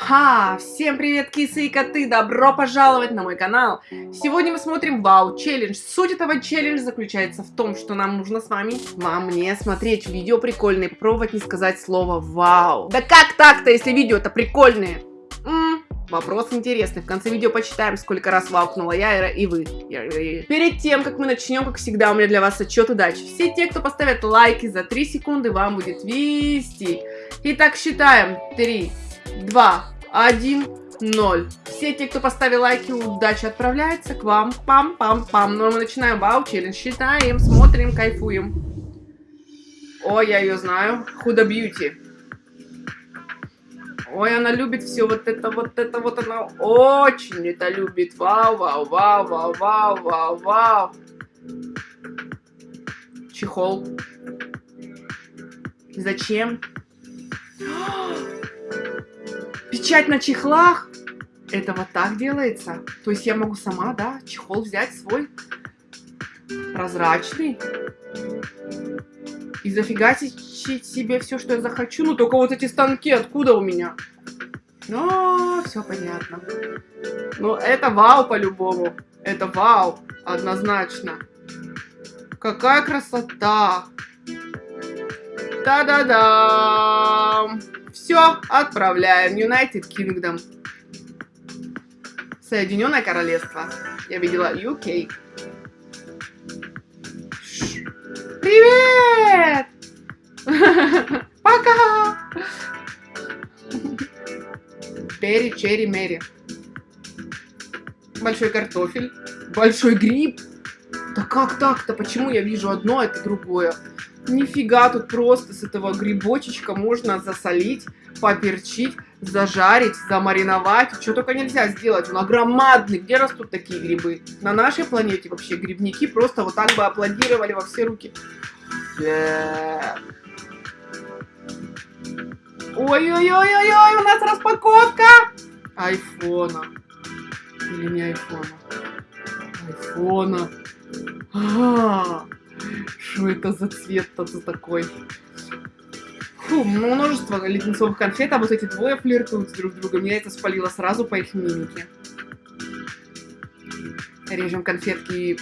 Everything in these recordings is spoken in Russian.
Ха! Всем привет, кисы и коты! Добро пожаловать на мой канал! Сегодня мы смотрим Вау Челлендж. Суть этого челленджа заключается в том, что нам нужно с вами, вам, мне, смотреть видео прикольные, пробовать не сказать слово Вау. Да как так-то, если видео-то прикольные? М -м, вопрос интересный. В конце видео почитаем, сколько раз ваукнула я и вы. Перед тем, как мы начнем, как всегда, у меня для вас отчет удачи. Все те, кто поставят лайки за 3 секунды, вам будет вести. Итак, считаем. 3, 2, 1, 0. Все те, кто поставил лайки, удачи отправляется к вам. Пам-пам-пам. Ну а мы начинаем вау челлендж. Считаем, смотрим, кайфуем. Ой, я ее знаю. Худо бьюти. Ой, она любит все вот это, вот это, вот она очень это любит. Вау, вау, вау, вау, вау, вау, вау. Чехол. Зачем? Печать на чехлах? Это вот так делается? То есть я могу сама, да, чехол взять свой прозрачный и зафигачить себе все, что я захочу. Ну, только вот эти станки откуда у меня? Ну, все понятно. Ну, это вау по-любому. Это вау, однозначно. Какая красота! Та-да-да! Все, отправляем. United Kingdom. Соединенное Королевство. Я видела UK. Привет! Пока! Перри, черри, Мэри. Большой картофель. Большой гриб. Да как так-то? Почему я вижу одно, а это другое? Нифига, тут просто с этого грибочечка можно засолить, поперчить, зажарить, замариновать. Что только нельзя сделать. Он огромадный. Где растут такие грибы? На нашей планете вообще грибники просто вот так бы аплодировали во все руки. Ой-ой-ой-ой-ой, у нас распаковка айфона. Или не айфона? Айфона. А -а -а. Что это за цвет-то такой? Фу, множество леденцовых конфет, а вот эти двое флиртуют друг с другом. Я это спалила сразу по их мимике. Режем конфетки и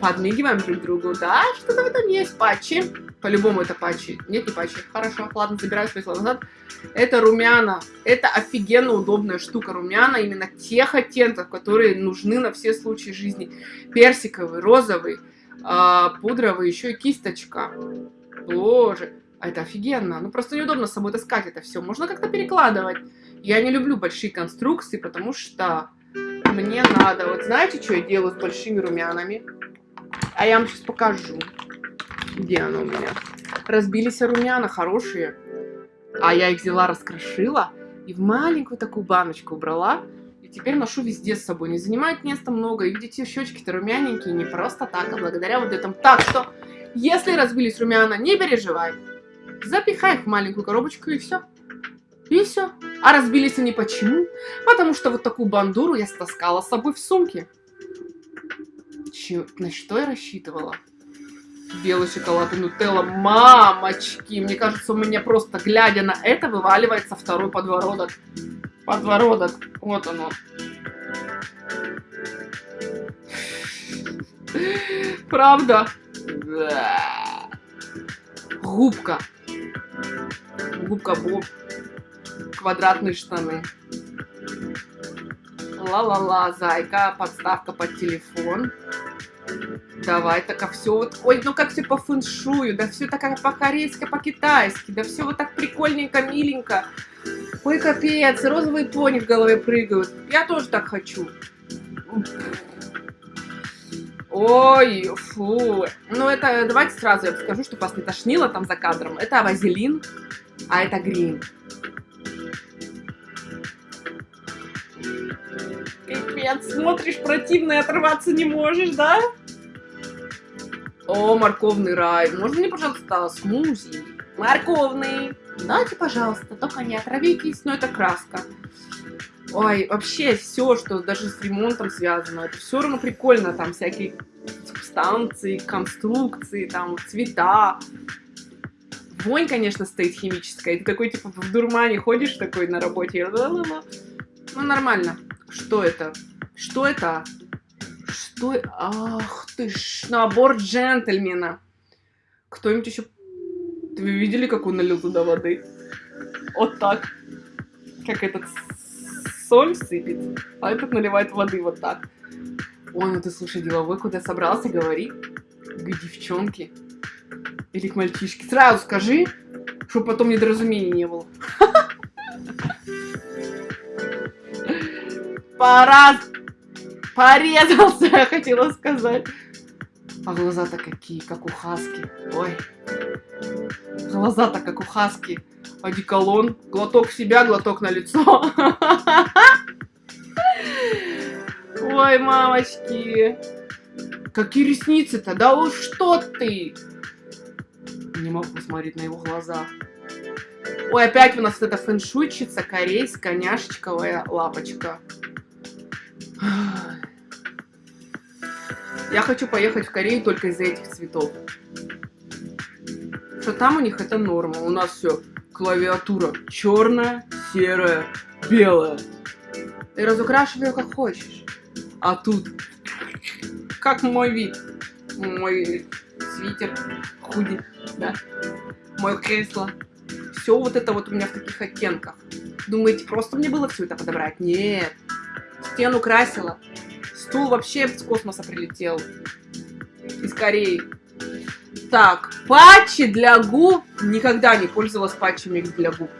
подмигиваем друг другу. Да, что-то в этом есть. Патчи. По-любому это патчи. Нет, не патчи. Хорошо, ладно, забираю свои слова назад. Это румяна. Это офигенно удобная штука. Румяна именно тех оттенков, которые нужны на все случаи жизни. Персиковый, розовый, а, пудровый, еще и кисточка. Боже, а это офигенно. Ну, просто неудобно с собой таскать это все. Можно как-то перекладывать. Я не люблю большие конструкции, потому что мне надо... Вот знаете, что я делаю с большими румянами? А я вам сейчас покажу. Где оно у меня? Разбились румяна, хорошие. А я их взяла, раскрошила и в маленькую такую баночку убрала. И теперь ношу везде с собой. Не занимает места много. И видите, щечки-то румяненькие не просто так, а благодаря вот этому. Так что, если разбились румяна, не переживай. Запихай их в маленькую коробочку и все. И все. А разбились они почему? Потому что вот такую бандуру я стаскала с собой в сумке. Че, на что я рассчитывала? Белый шоколад и нутелла. Мамочки! Мне кажется, у меня просто, глядя на это, вываливается второй подбородок подбородок. Вот оно. Правда? Да. Губка. Губка Боб. Квадратные штаны. Ла-ла-ла, зайка, подставка под телефон. Давай, так, а все вот, ой, ну как все по фэншую, да все так по-корейски, по-китайски, да все вот так прикольненько, миленько. Ой, капец, розовые пони в голове прыгают. Я тоже так хочу. Ой, фу. Ну, это, давайте сразу я скажу, чтобы вас не тошнило там за кадром. Это вазелин, а это грим. Капец, смотришь противно и отрываться не можешь, да? О, морковный рай. Можно мне, пожалуйста, смузи? Морковный. Дайте, пожалуйста, только не отравитесь, но это краска. Ой, вообще все, что даже с ремонтом связано, это все равно прикольно, там всякие субстанции, конструкции, там цвета. Вонь, конечно, стоит химическая. И ты такой, типа, в дурмане ходишь такой на работе. Ну, нормально. Что это? Что это? Что? Ах ты ж, набор джентльмена. Кто-нибудь еще... Вы видели, как он налил туда воды? Вот так. Как этот соль сыпет, а этот наливает воды вот так. Ой, ну ты, слушай, деловой, куда собрался, говори. К девчонке. Или к мальчишке. Сразу скажи, чтобы потом недоразумений не было. Пора... Порезался, я хотела сказать. А глаза-то какие, как у хаски. Ой. Глаза-то как у хаски. Одеколон. Глоток в себя, глоток на лицо. Ой, мамочки. Какие ресницы-то? Да уж что ты? Не могу посмотреть на его глаза. Ой, опять у нас вот эта фэншуйчица корейская, няшечковая лапочка. Я хочу поехать в Корею только из-за этих цветов. Что там у них это норма. У нас все клавиатура черная, серая, белая. Ты разукрашивай ее как хочешь. А тут как мой вид. Мой свитер, худи, да. Мое кресло. Все вот это вот у меня в таких оттенках. Думаете, просто мне было все это подобрать? Нет. Стену красила. Стул вообще с космоса прилетел. Из Кореи. Так, патчи для губ. Никогда не пользовалась патчами для губ.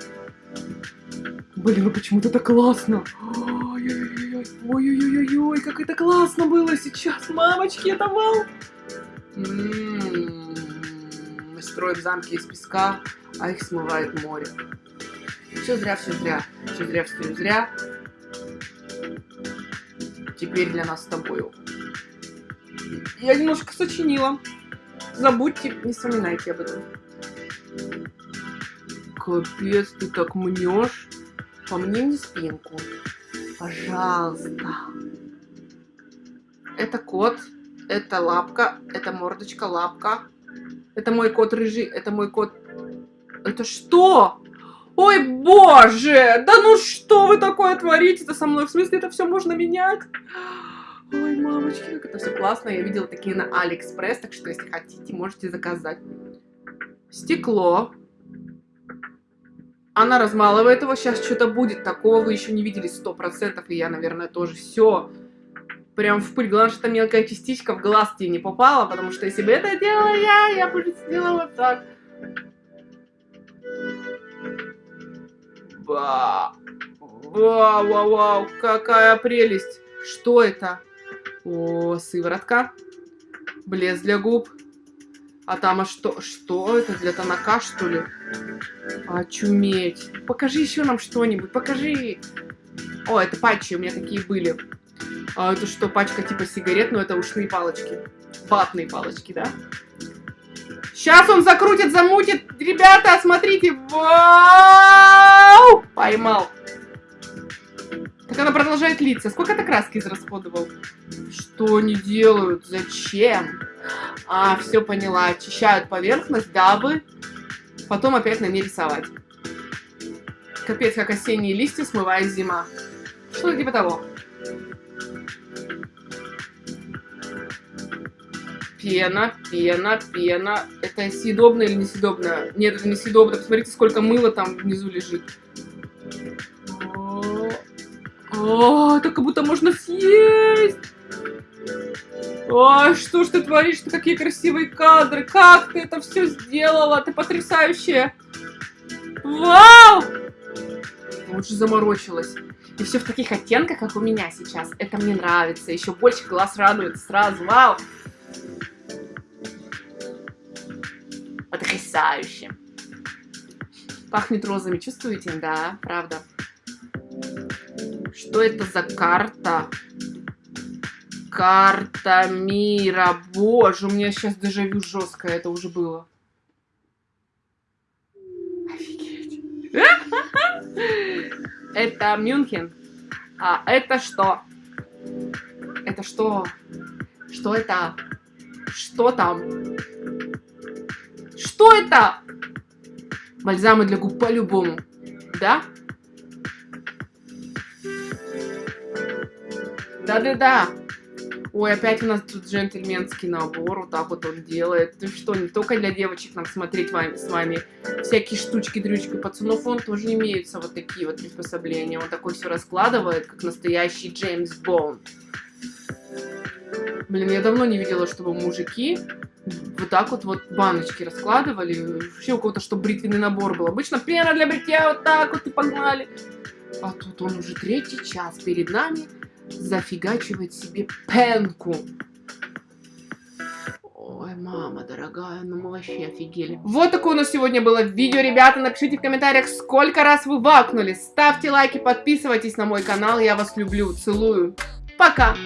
Блин, ну почему-то так классно. Ой-ой-ой, ой-ой-ой, как это классно было сейчас. Мамочки, это вау. М-м-м. Мы строим замки из песка, а их смывает море. Все зря, все зря. Все зря, все зря. Теперь для нас с тобой. Я немножко сочинила. Забудьте, не вспоминайте об этом. Капец, ты так мнешь. По мне не спинку. Пожалуйста. Это кот, это лапка, это мордочка, лапка. Это мой кот рыжий, это мой кот... Это что? Ой, боже! Да ну что вы такое творите-то со мной? В смысле, это все можно менять? Ой, мамочки, как это все классно. Я видела такие на Алиэкспресс, так что, если хотите, можете заказать. Стекло. Она размалывает его. Сейчас что-то будет. Такого вы еще не видели 100%. И я, наверное, тоже. Все. Прям в пыль. Главное, что мелкая частичка в глаз тебе не попала. Потому что если бы это делала я, я бы сделала вот так. Вау, вау, вау, какая прелесть. Что это? О, сыворотка. Блеск для губ. А там, а что? Что это? Для тоника, что ли? Очуметь. Покажи еще нам что-нибудь. Покажи. О, это патчи, у меня такие были. А это что, пачка типа сигарет, но это ушные палочки. Ватные палочки, да? Сейчас он закрутит, замутит. Ребята, смотрите. Вау! Поймал. Так она продолжает литься. Сколько ты краски израсходовал? Что они делают? Зачем? А, все поняла. Очищают поверхность, дабы потом опять на ней рисовать. Капец, как осенние листья смывает зима. Что-то типа того. Пена, пена, пена. Это съедобно или несъедобно? Нет, это несъедобно. Посмотрите, сколько мыла там внизу лежит. О, это как будто можно съесть. Ой, что ж ты творишь? Ты какие красивые кадры. Как ты это все сделала? Ты потрясающая. Вау! Лучше заморочилась. И все в таких оттенках, как у меня сейчас. Это мне нравится. Еще больше глаз радует сразу. Вау! Потрясающе. Пахнет розами, чувствуете? Да, правда. Что это за карта? Карта мира. Боже, у меня сейчас дежавю жесткое. Это уже было. Офигеть. Это Мюнхен. А это что? Это что? Что это? Что там? Что это? Бальзамы для губ по-любому. Да? Да-да-да. Ой, опять у нас тут джентльменский набор, вот так вот он делает. Ты что, не только для девочек нам смотреть вами, с вами всякие штучки-дрючки. Пацанов он тоже имеются вот такие вот приспособления. Он такой все раскладывает, как настоящий Джеймс Бонд. Блин, я давно не видела, чтобы мужики вот так вот вот баночки раскладывали. Вообще у кого-то, чтобы бритвенный набор был. Обычно пена для бритья вот так вот и погнали. А тут он уже третий час перед нами зафигачивает себе пенку. Ой, мама дорогая, ну мы вообще офигели. Вот такое у нас сегодня было видео, ребята. Напишите в комментариях, сколько раз вы вакнули. Ставьте лайки, подписывайтесь на мой канал. Я вас люблю, целую. Пока!